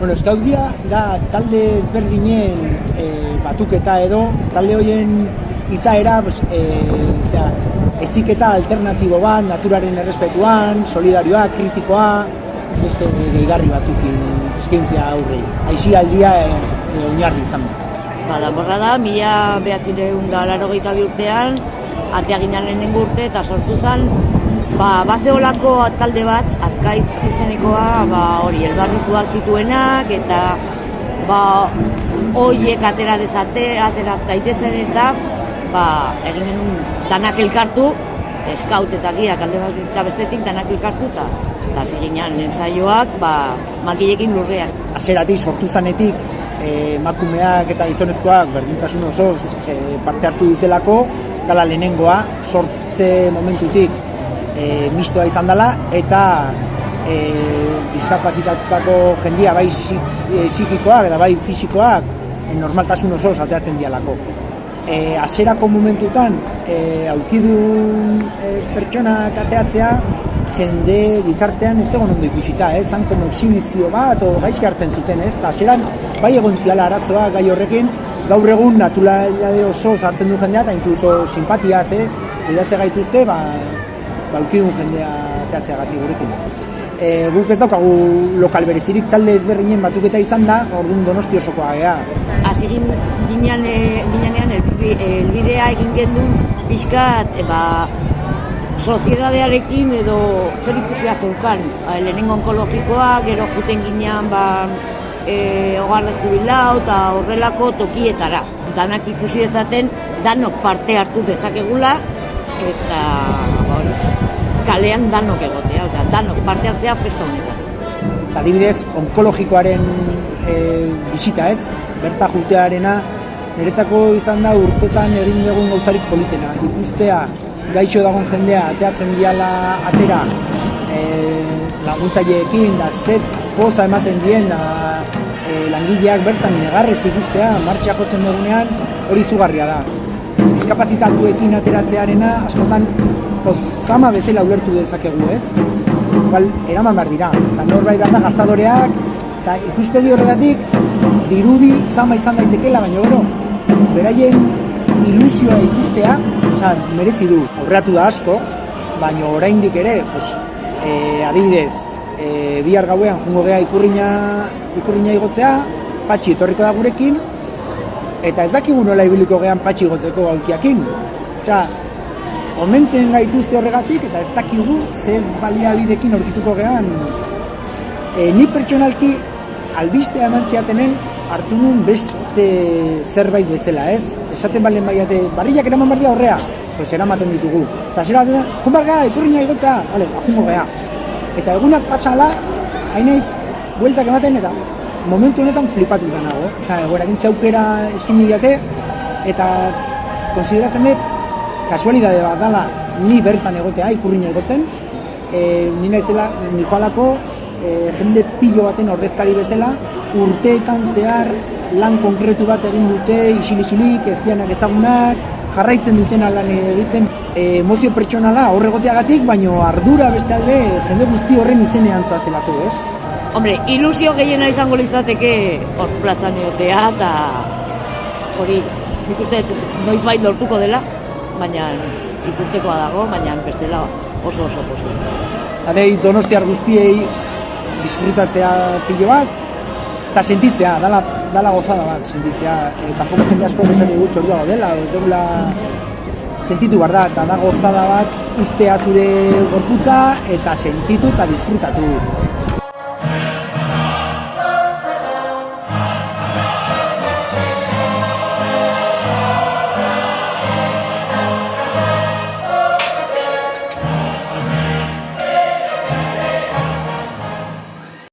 Bueno, eskaudia da talde ezberdinen e, batuketa edo, talde horien izaera, pues, e, zera, eziketa alternatibo bat, naturaren errespetuan, solidarioa, kritikoa, beste gehigarri batzukin eskaintzia aurrei. Aixi aldia e, e, oinarri izan da. Ba, danborra da, mila behatzireun da laro bi urtean, atea ginen lehenengo urte eta sortu zen, ba, bazeolako talde bat, arkaitz izenekoa, ba, hori, elbarrutuak zituenak, eta ba, hoiek atera dezate, atera daitezen eta ba, egin genuen danak elkartu, eskaut eta giak alde bat eta bestetik danak elkartu eta eta seginan ensaioak ba, makilekin lurrean. Azeratik sortu zanetik eh, emakumeak eta gizonezkoak berdintasun osoz e, parte hartu dutelako, dala lehenengoa, sortze momentutik e, mistoa izan dela, eta e, diskapazitatutako jendia bai e, psikikoak eta bai fisikoak e, normaltasun oso ateatzen dialako. E, aserako momentutan e, aukidun e, pertsona ateatzea jende gizartean ez zegoen ondo ikusita, ez? Como exhibizio bat, o gaizki hartzen zuten, ez? Eta aseran, bai egon ziala arazoa gai horrekin, gaur egun naturalade oso sartzen du jendea, eta inkluso simpatiaz, ez? Bidatze gaituzte, ba, baukidun jendea teatzea gati gurekin. E, guk ez daukagu lokal berezirik talde ezberdinen batuketa izan da, orduan donosti osokoa gea. Azigin ginean, ginean elbidea egin gendun pixkat, e, ba, soziedadearekin edo zer ikusia zeukan. Ba, lehenengo onkologikoa, gero juten ginean, ba, e, hogarre jubilau eta horrelako tokietara. Danak ikusi dezaten, danok parte hartu dezakegula, eta kalean danok egotea, oza, danok parte hartzea festa honetan. Eta dibidez, onkologikoaren e, bisita ez, berta jutearena, niretzako izan da urtetan egin dugun gauzarik politena. Ikustea, gaixo dagoen jendea, ateatzen diala atera, e, laguntzaileekin, da ze poza ematen dien, da e, langileak bertan negarrez ikustea, martxa jotzen dugunean, hori zugarria da. Diskapazitatuekin ateratzearena, askotan zama bezala ulertu dezakegu, ez? Igual, eraman behar dira. Eta norbait behar da gastadoreak, eta ikuspegi horregatik, dirudi zama izan daitekela, baina gero, beraien ilusioa ikustea, oza, merezi du, horreatu da asko, baina oraindik ere, pues, e, adibidez, e, bihar gauean jungo gea ikurriña, ikurriña igotzea, patxi etorriko da gurekin, eta ez dakigu nola ibiliko gean patxi igotzeko gaulkiakin. Osea, omentzen gaituzte horregatik eta ez dakigu ze baliabidekin aurkituko gehan. E, ni pertsonalki albistea eman ziatenen hartu nun beste zerbait bezala, ez? Esaten balen baiate, barriak eraman barria horrea, pues eramaten ditugu. Eta zera dena, jun barga, ikurriña igotza, vale, ajungo geha. Eta egunak pasala, hainaiz, bueltak ematen eta momentu honetan flipatu da nago. Osa, egoerakin zeukera eskini diate, eta konsideratzen dut, kasualidade bat dala ni bertan egotea ikurriña egotzen e, ni naizela ni joalako e, jende pilo baten ordezkari bezala urteetan zehar lan konkretu bat egin dute isil-isilik, ez dianak ezagunak jarraitzen duten lan egiten e, emozio pertsonala horregoteagatik, baino ardura beste alde jende guzti horren izenean zoazelako, ez? Hombre, ilusio gehiena izango litzateke hor plazan egotea eta hori, nik uste noiz bain lortuko dela, baina ikustekoa dago, baina bestela oso oso posi. Adei donostiar guztiei disfrutatzea pilo bat, eta sentitzea, dala, dala gozada bat, sentitzea. E, kanpoko jende asko esan dugu txordua dela, ez dugula sentitu behar da, eta da gozada bat ustea zure gorputza eta sentitu eta disfrutatu.